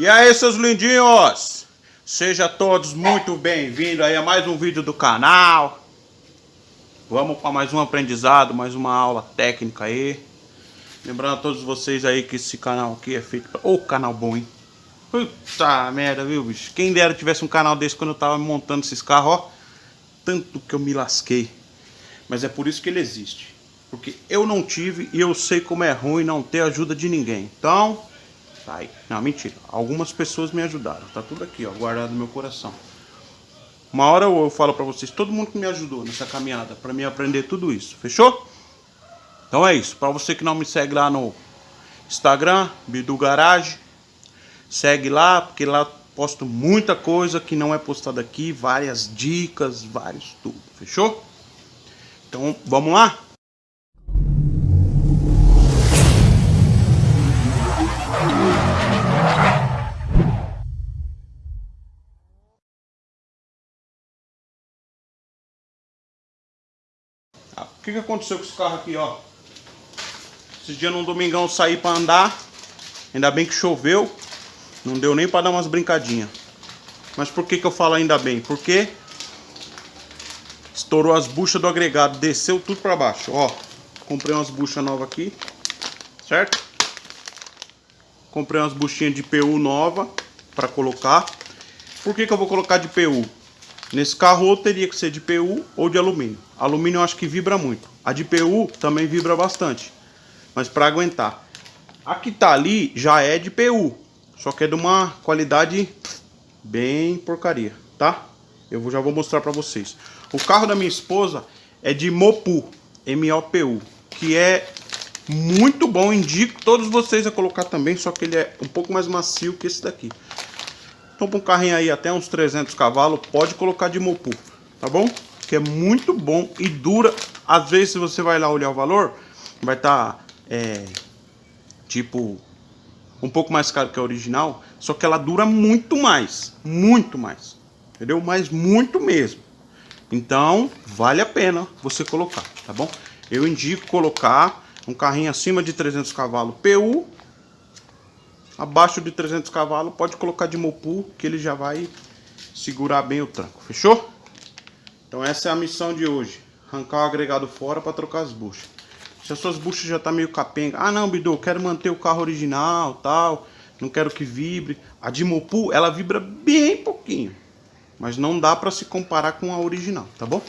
E aí, seus lindinhos? Sejam todos muito bem-vindos aí a mais um vídeo do canal. Vamos para mais um aprendizado, mais uma aula técnica aí. Lembrando a todos vocês aí que esse canal aqui é feito. Ô, oh, canal bom, hein? Puta merda, viu, bicho? Quem dera tivesse um canal desse quando eu tava montando esses carros, ó. Tanto que eu me lasquei. Mas é por isso que ele existe. Porque eu não tive e eu sei como é ruim não ter ajuda de ninguém. Então, aí. Não, mentira. Algumas pessoas me ajudaram. Tá tudo aqui, ó, guardado no meu coração. Uma hora eu, falo pra vocês, todo mundo que me ajudou nessa caminhada, pra mim aprender tudo isso. Fechou? Então é isso. Pra você que não me segue lá no Instagram, Bidu Garage, segue lá, porque lá posto muita coisa que não é postada aqui, várias dicas, vários tudo. Fechou? Então, vamos lá? O que, que aconteceu com esse carro aqui, ó? Esse dia num domingão saí pra andar. Ainda bem que choveu. Não deu nem pra dar umas brincadinhas. Mas por que que eu falo ainda bem? Porque estourou as buchas do agregado. Desceu tudo pra baixo, ó. Comprei umas buchas novas aqui. Certo? Comprei umas buchinhas de PU nova pra colocar. Por que que eu vou colocar de PU? Nesse carro ou teria que ser de PU ou de alumínio. Alumínio eu acho que vibra muito. A de PU também vibra bastante. Mas para aguentar. A que tá ali já é de PU. Só que é de uma qualidade bem porcaria, tá? Eu já vou mostrar para vocês. O carro da minha esposa é de Mopu, M-O-P-U. Que é muito bom. Indico todos vocês a colocar também. Só que ele é um pouco mais macio que esse daqui. Então para um carrinho aí até uns 300 cavalos, pode colocar de Mopu, tá bom? Que é muito bom e dura. Às vezes se você vai lá olhar o valor, vai estar tá, é, tipo um pouco mais caro que a original, só que ela dura muito mais, muito mais, entendeu? Mas muito mesmo. Então vale a pena você colocar, tá bom? Eu indico colocar um carrinho acima de 300 cavalos PU abaixo de 300 cavalos, pode colocar de Mopu, que ele já vai segurar bem o tranco, fechou? Então essa é a missão de hoje, arrancar o agregado fora para trocar as buchas. Se as suas buchas já tá meio capenga, ah não, Bidu, quero manter o carro original, tal, não quero que vibre. A de Mopu, ela vibra bem pouquinho, mas não dá para se comparar com a original, tá bom?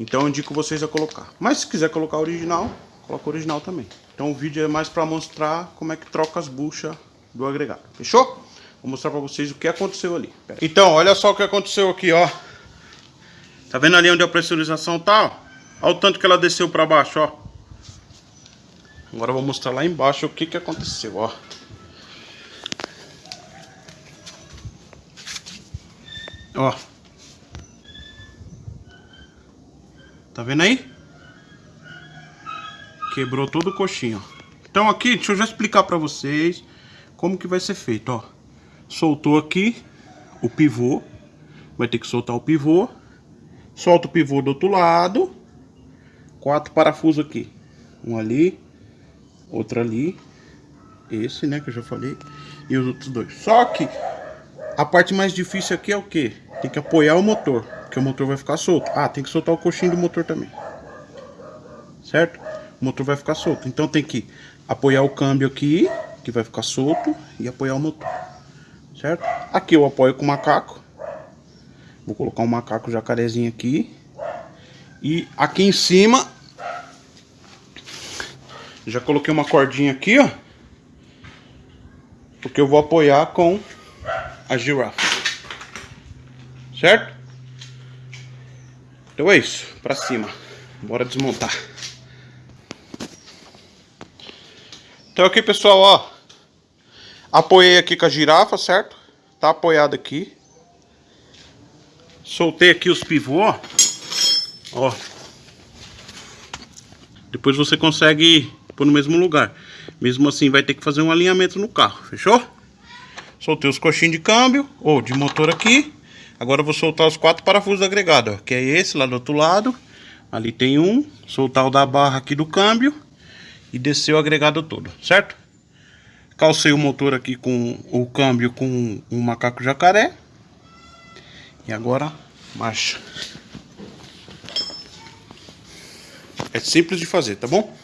Então eu indico vocês a colocar. Mas se quiser colocar a original, coloca o original também. Então o vídeo é mais para mostrar como é que troca as buchas do agregado. Fechou? Vou mostrar para vocês o que aconteceu ali. Então, olha só o que aconteceu aqui, ó. Tá vendo ali onde a pressurização tá? Olha o tanto que ela desceu para baixo, ó. Agora eu vou mostrar lá embaixo o que que aconteceu, ó. Ó. Tá vendo aí? Quebrou todo o coxinho, ó. Então aqui, deixa eu já explicar pra vocês como que vai ser feito, ó. Soltou aqui o pivô. Vai ter que soltar o pivô. Solta o pivô do outro lado. Quatro parafusos aqui. Um ali. Outro ali. Esse, né, que eu já falei. E os outros dois. Só que a parte mais difícil aqui é o que? Tem que apoiar o motor. Porque o motor vai ficar solto. Ah, tem que soltar o coxinho do motor também. Certo? O motor vai ficar solto. Então tem que apoiar o câmbio aqui, que vai ficar solto, e apoiar o motor. Certo? Aqui eu apoio com o macaco. Vou colocar um macaco jacarezinho aqui. E aqui em cima, já coloquei uma cordinha aqui, ó. Porque eu vou apoiar com a girafa. Certo? Então é isso, pra cima. Bora desmontar. Então aqui, pessoal, ó. Apoiei aqui com a girafa, certo? Tá apoiado aqui. Soltei aqui os pivôs, ó. Depois você consegue pôr no mesmo lugar. Mesmo assim, vai ter que fazer um alinhamento no carro, fechou? Soltei os coxinhos de câmbio, ou de motor aqui. Agora eu vou soltar os quatro parafusos agregados, ó. Que é esse lá do outro lado. Ali tem um. Soltar o da barra aqui do câmbio e descer o agregado todo, certo? Calcei o motor aqui com o câmbio com um macaco jacaré. E agora, marcha. É simples de fazer, tá bom?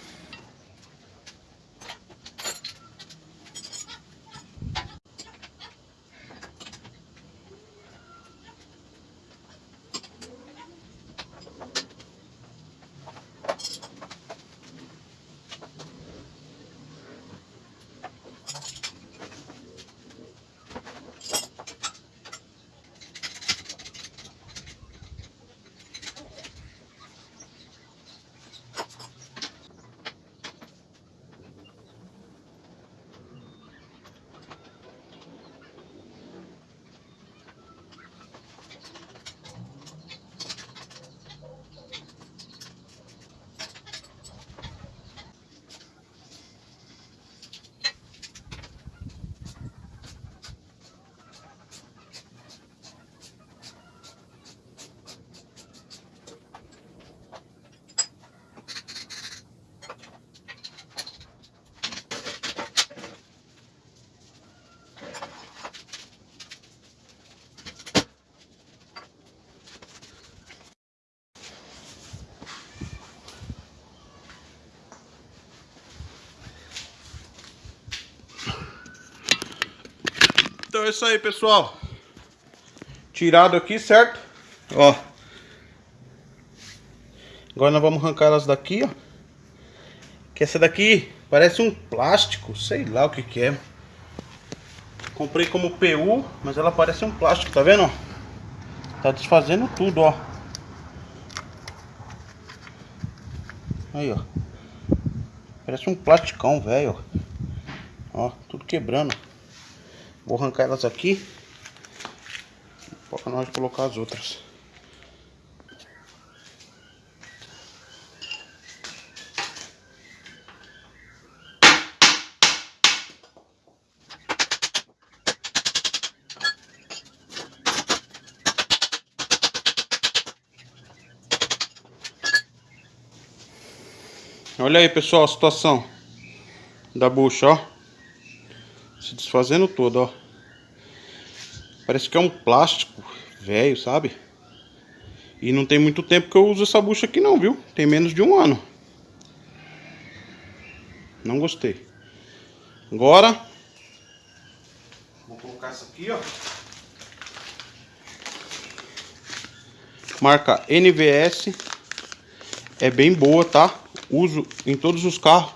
Então é isso aí, pessoal. Tirado aqui, certo? Ó. Agora nós vamos arrancar elas daqui, ó. Que essa daqui parece um plástico, sei lá o que que é. Comprei como PU, mas ela parece um plástico, tá vendo? Tá desfazendo tudo, ó. Aí, ó. Parece um plasticão, velho. Ó, tudo quebrando. Vou arrancar elas aqui. Para nós colocar as outras. Olha aí, pessoal, a situação da bucha, ó. Se desfazendo todo, ó. Parece que é um plástico velho, sabe? E não tem muito tempo que eu uso essa bucha aqui não, viu? Tem menos de um ano. Não gostei. Agora, vou colocar essa aqui, ó. Marca NVS. É bem boa, tá? Uso em todos os carros.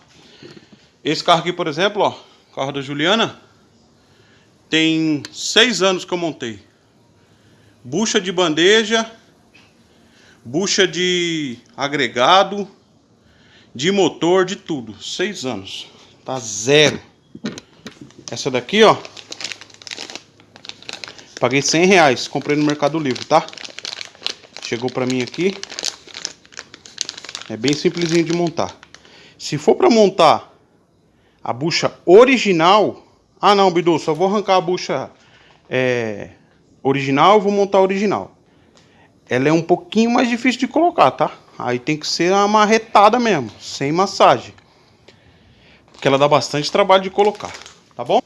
Esse carro aqui, por exemplo, ó. Carro da Juliana. Tem seis anos que eu montei. Bucha de bandeja, bucha de agregado, de motor, de tudo. Seis anos. Tá zero. Essa daqui, ó. Paguei 100 reais. Comprei no Mercado Livre, tá? Chegou pra mim aqui. É bem simplesinho de montar. Se for pra montar a bucha original, ah não, Bidu, só vou arrancar a bucha é, original, vou montar a original. Ela é um pouquinho mais difícil de colocar, tá? Aí tem que ser uma marretada mesmo, sem massagem. Porque ela dá bastante trabalho de colocar, tá bom?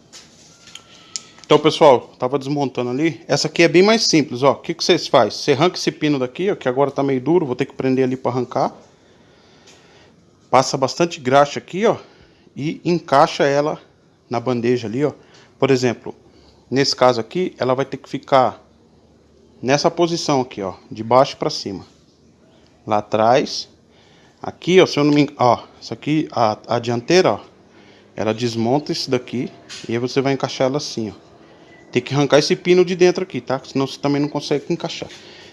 Então, pessoal, tava desmontando ali. Essa aqui é bem mais simples, ó. O que, que vocês fazem? Você arranca esse pino daqui, ó, que agora tá meio duro, vou ter que prender ali para arrancar. Passa bastante graxa aqui, ó, e encaixa ela na bandeja ali, ó. Por exemplo, nesse caso aqui, ela vai ter que ficar nessa posição aqui, ó, de baixo para cima. Lá atrás, aqui, ó, se eu não me ó, isso aqui, a, a dianteira, ó, ela desmonta isso daqui e aí você vai encaixar ela assim, ó. Tem que arrancar esse pino de dentro aqui, tá? Senão você também não consegue encaixar.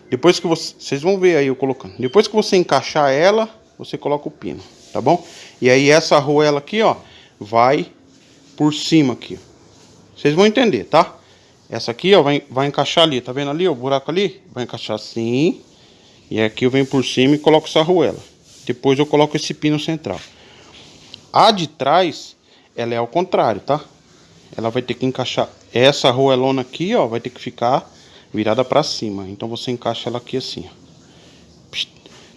Depois que você, vocês vão ver aí eu colocando. Depois que você encaixar ela, você coloca o pino, tá bom? E aí essa arruela aqui, ó, vai por cima aqui. Vocês vão entender, tá? Essa aqui, ó, vai, vai encaixar ali. Tá vendo ali, ó, o buraco ali? Vai encaixar assim. E aqui eu venho por cima e coloco essa arruela. Depois eu coloco esse pino central. A de trás, ela é ao contrário, tá? Ela vai ter que encaixar essa arruelona aqui, ó, vai ter que ficar virada pra cima. Então você encaixa ela aqui assim, ó.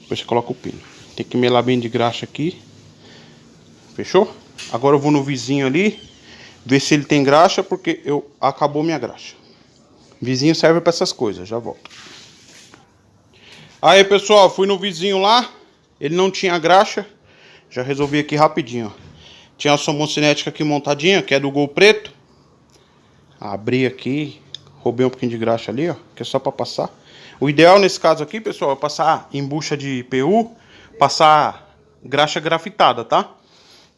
Depois você coloca o pino. Tem que melar bem de graxa aqui. Fechou? Agora eu vou no vizinho ali ver se ele tem graxa, porque eu acabou minha graxa. Vizinho serve para essas coisas, já volto. Aí, pessoal, fui no vizinho lá, ele não tinha graxa, já resolvi aqui rapidinho, ó. Tinha a somocinética aqui montadinha, que é do Gol Preto. Abri aqui, roubei um pouquinho de graxa ali, ó, que é só para passar. O ideal nesse caso aqui, pessoal, é passar em bucha de PU, passar graxa grafitada, tá?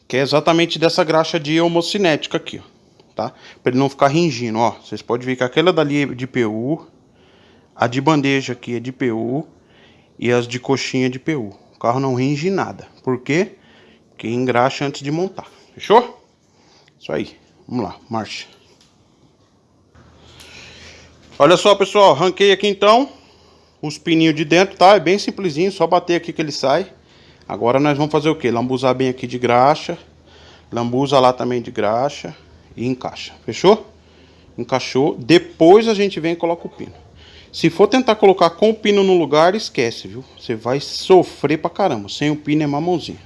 Que é exatamente dessa graxa de homocinética aqui, ó. Tá? Pra ele não ficar ringindo, ó. Vocês podem ver que aquela dali é de PU, a de bandeja aqui é de PU e as de coxinha de PU. O carro não ringe nada. Por quê? Porque engraxa antes de montar. Fechou? Isso aí. Vamos lá, marcha. Olha só, pessoal, ranquei aqui então os pininhos de dentro, tá? É bem simplesinho, só bater aqui que ele sai. Agora nós vamos fazer o que? Lambuzar bem aqui de graxa. Lambuza lá também de graxa. E encaixa. Fechou? Encaixou. Depois a gente vem e coloca o pino. Se for tentar colocar com o pino no lugar, esquece, viu? Você vai sofrer pra caramba. Sem o pino é mamãozinha.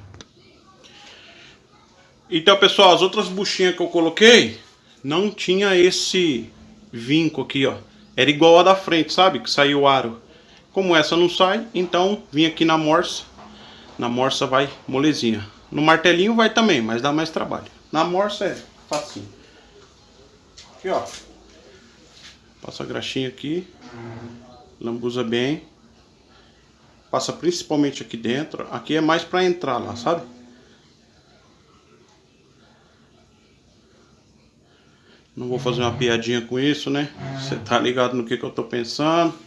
Então, pessoal, as outras buchinhas que eu coloquei não tinha esse vinco aqui, ó. Era igual a da frente, sabe? Que saiu o aro. Como essa não sai, então vim aqui na morsa. Na morsa vai molezinha. No martelinho vai também, mas dá mais trabalho. Na morsa é facinho. Aqui, ó. Passa a graxinha aqui. Lambuza bem. Passa principalmente aqui dentro. Aqui é mais pra entrar lá, sabe? Não vou fazer uma piadinha com isso, né? Você tá ligado no que, que eu tô pensando.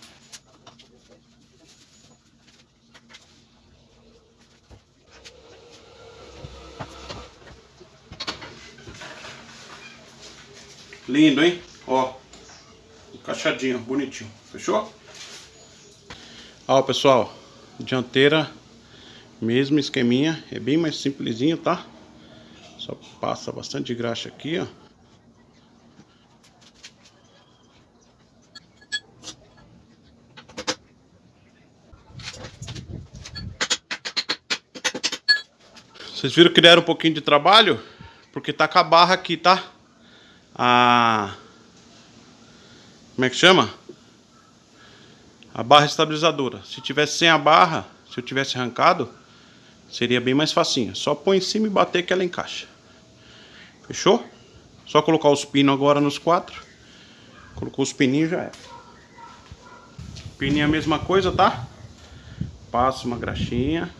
Lindo, hein? Ó, encaixadinho, bonitinho. Fechou? Ó, pessoal, dianteira, mesmo esqueminha. É bem mais simplesinho, tá? Só passa bastante graxa aqui, ó. Vocês viram que deram um pouquinho de trabalho? Porque tá com a barra aqui, tá? A... Como é que chama? A barra estabilizadora. Se tivesse sem a barra, se eu tivesse arrancado, seria bem mais facinho. Só põe em cima e bater que ela encaixa. Fechou? Só colocar os pinos agora nos quatro. Colocou os pininhos já é. Pininho é a mesma coisa, tá? Passa uma graxinha.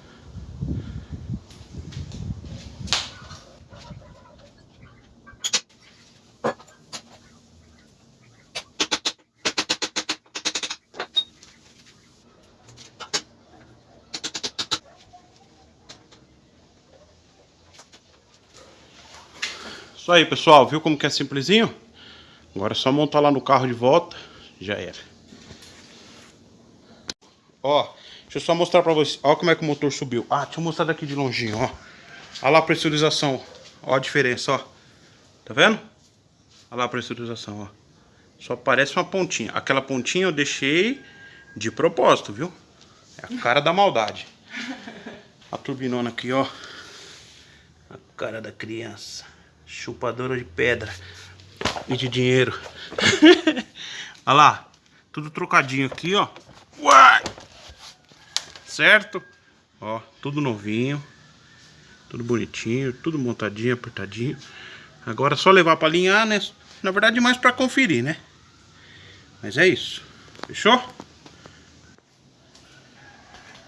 Isso aí, pessoal. Viu como que é simplesinho? Agora é só montar lá no carro de volta. Já era. Ó, deixa eu só mostrar pra vocês. Ó como é que o motor subiu. Ah, deixa eu mostrar daqui de longinho, ó. Olha lá a pressurização. Ó a diferença, ó. Tá vendo? Olha lá a pressurização, ó. Só parece uma pontinha. Aquela pontinha eu deixei de propósito, viu? É a cara da maldade. A turbinona aqui, ó. A cara da criança. Chupadora de pedra e de dinheiro. Olha lá, tudo trocadinho aqui, ó. Uai! Certo? Ó, tudo novinho. Tudo bonitinho, tudo montadinho, apertadinho. Agora é só levar para alinhar, né? Na verdade, mais para conferir, né? Mas é isso. Fechou?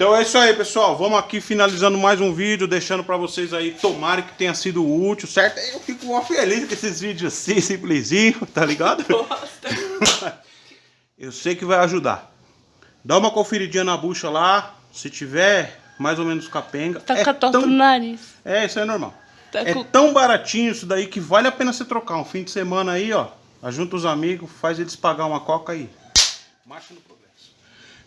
Então é isso aí, pessoal. Vamos aqui finalizando mais um vídeo, deixando pra vocês aí, tomara que tenha sido útil, certo? Eu fico mó feliz com esses vídeos assim, simplesinho, tá ligado? Eu sei que vai ajudar. Dá uma conferidinha na bucha lá, se tiver mais ou menos capenga. Tá é com tão... no nariz. É, isso é normal. Tá é com... tão baratinho isso daí que vale a pena você trocar. Um fim de semana aí, ó, ajunta os amigos, faz eles pagar uma coca aí. Marcha no progresso.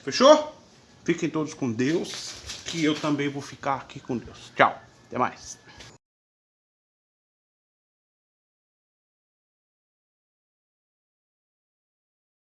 Fechou? Fiquem todos com Deus, que eu também vou ficar aqui com Deus. Tchau, até mais.